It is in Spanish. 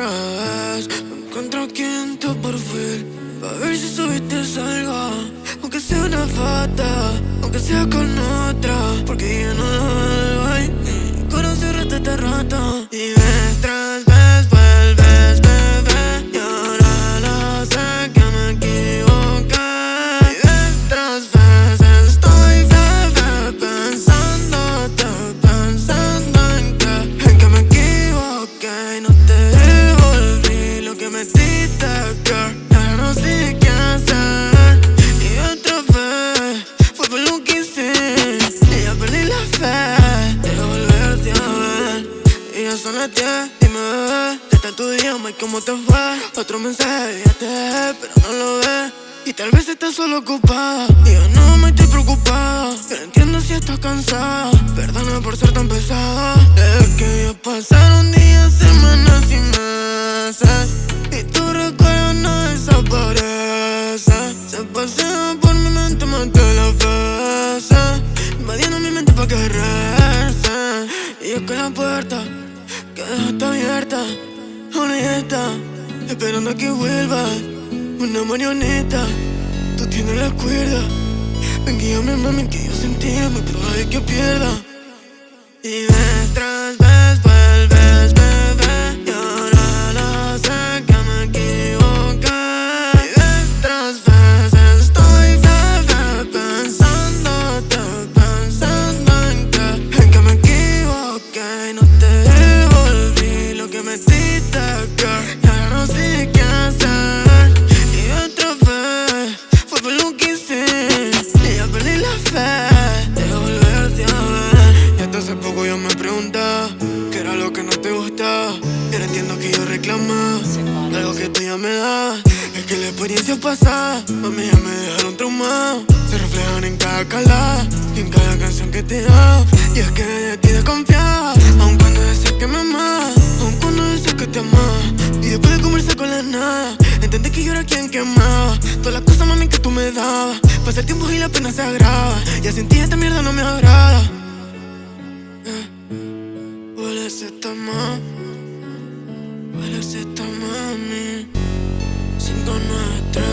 vez Me encuentro aquí A ver si subiste algo Aunque sea una foto Aunque sea con otra. Porque ya no lo Mi corazón rata. Este rato ya son las 10, dime bebé Desde tu idioma y cómo te fue. Otro mensaje, ya te pero no lo ves. Y tal vez estás solo ocupada. Y yo no me estoy preocupado. Yo no entiendo si estás cansada. Perdona por ser tan pesada. Es que ya pasaron días, semanas y meses. Y tu recuerdo no desaparece. Se pasea por mi mente más que las veces Invadiendo mi mente pa' que rece Y es que la puerta que dejaste abierta está Esperando a que vuelvas una marioneta, tú tienes la cuerda Ven guíame mami que yo sentí muy probable que pierda. Y ves tras vez diste girl Y ahora no sé qué hacer de volverte a ver. Y hasta hace poco yo me preguntaba ¿Qué era lo que no te gustaba? Y ahora entiendo que yo reclamaba Algo que tú ya me das. Es que la experiencia pasada Mami ya me dejaron traumado. Se reflejan en cada calada Y en cada canción que te hago Y es que de ti desconfiaba Aun cuando decías que me quien quemaba Todas las cosas mami que tú me dabas. Pasa el tiempo y la pena se agrava. Ya sentí esta mierda no me agrada. Eh. Huele esta mami Huele esta mami 593 en la casa